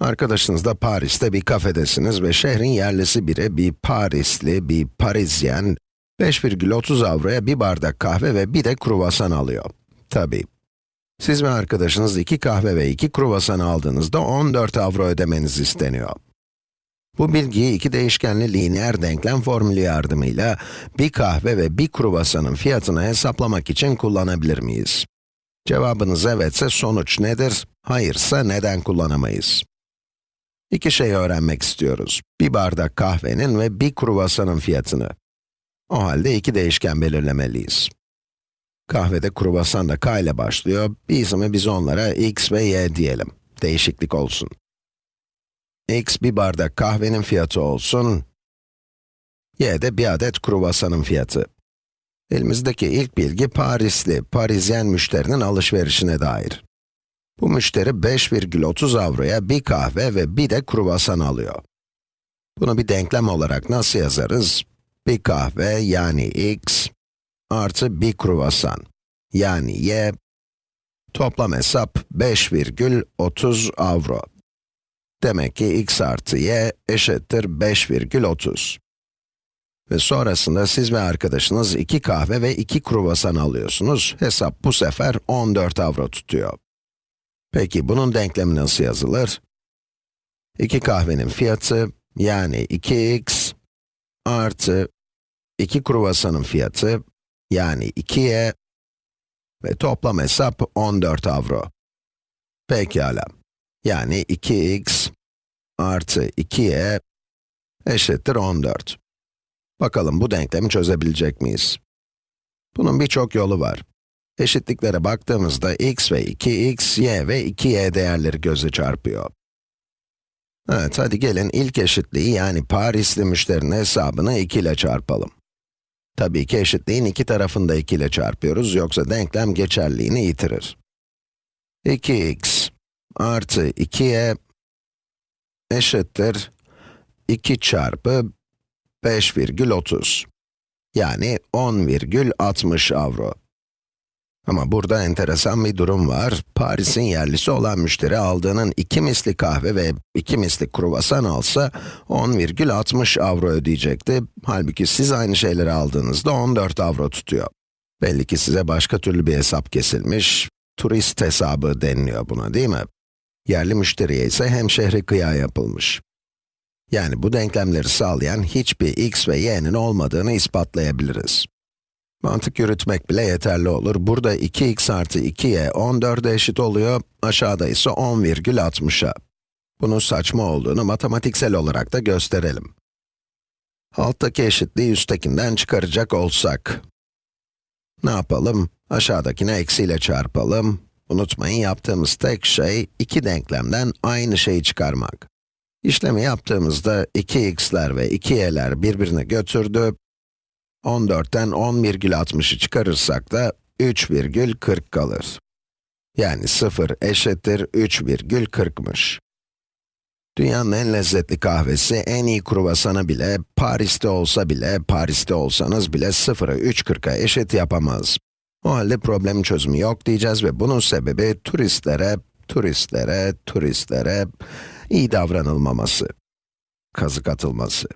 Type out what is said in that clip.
Arkadaşınız da Paris'te bir kafedesiniz ve şehrin yerlisi biri, bir Parisli, bir Parisyen, 5,30 avroya bir bardak kahve ve bir de kruvasan alıyor. Tabii. Siz ve arkadaşınız iki kahve ve iki kruvasan aldığınızda 14 avro ödemeniz isteniyor. Bu bilgiyi iki değişkenli lineer denklem formülü yardımıyla bir kahve ve bir kruvasanın fiyatını hesaplamak için kullanabilir miyiz? Cevabınız evetse sonuç nedir? Hayırsa neden kullanamayız? İki şey öğrenmek istiyoruz. Bir bardak kahvenin ve bir kruvasanın fiyatını. O halde iki değişken belirlemeliyiz. Kahvede kruvasan da k ile başlıyor. Bizim biz onlara x ve y diyelim. Değişiklik olsun. x bir bardak kahvenin fiyatı olsun. y de bir adet kruvasanın fiyatı. Elimizdeki ilk bilgi Parisli, Parisyen müşterinin alışverişine dair. Bu müşteri 5,30 avroya bir kahve ve bir de kruvasan alıyor. Bunu bir denklem olarak nasıl yazarız? Bir kahve yani x artı bir kruvasan yani y toplam hesap 5,30 avro. Demek ki x artı y eşittir 5,30. Ve sonrasında siz ve arkadaşınız iki kahve ve iki kruvasan alıyorsunuz. Hesap bu sefer 14 avro tutuyor. Peki bunun denklemi nasıl yazılır? 2 kahvenin fiyatı, yani 2x artı 2 kruvasanın fiyatı, yani 2y ve toplam hesap 14 avro. Pekala. Yani 2x artı 2y eşittir 14. Bakalım bu denklemi çözebilecek miyiz? Bunun birçok yolu var. Eşitliklere baktığımızda x ve 2x, y ve 2y değerleri göze çarpıyor. Evet, hadi gelin ilk eşitliği yani Parisli müşterinin hesabını 2 ile çarpalım. Tabii ki eşitliğin iki tarafını da 2 ile çarpıyoruz, yoksa denklem geçerliğini yitirir. 2x artı 2y eşittir 2 çarpı 5,30. Yani 10,60 avro. Ama burada enteresan bir durum var. Paris'in yerlisi olan müşteri aldığının iki misli kahve ve iki misli kruvasan alsa 10,60 avro ödeyecekti. Halbuki siz aynı şeyleri aldığınızda 14 avro tutuyor. Belli ki size başka türlü bir hesap kesilmiş, turist hesabı deniliyor buna değil mi? Yerli müşteriye ise hem şehri kıya yapılmış. Yani bu denklemleri sağlayan hiçbir x ve y'nin olmadığını ispatlayabiliriz. Mantık yürütmek bile yeterli olur. Burada 2x artı 2y 14'e eşit oluyor, aşağıda ise 10,60'a. Bunun saçma olduğunu matematiksel olarak da gösterelim. Alttaki eşitliği üsttekinden çıkaracak olsak, ne yapalım? Aşağıdakine eksiyle çarpalım. Unutmayın yaptığımız tek şey, iki denklemden aynı şeyi çıkarmak. İşlemi yaptığımızda 2x'ler ve 2y'ler birbirini götürdü. 14'ten 10,60'ı çıkarırsak da 3,40 kalır. Yani 0 eşittir 3,40'mış. Dünyanın en lezzetli kahvesi, en iyi kruvasanı bile, Paris'te olsa bile, Paris'te olsanız bile 0'ı 3,40'a eşit yapamaz. O halde problemin çözümü yok diyeceğiz ve bunun sebebi turistlere, turistlere, turistlere iyi davranılmaması, kazık atılması.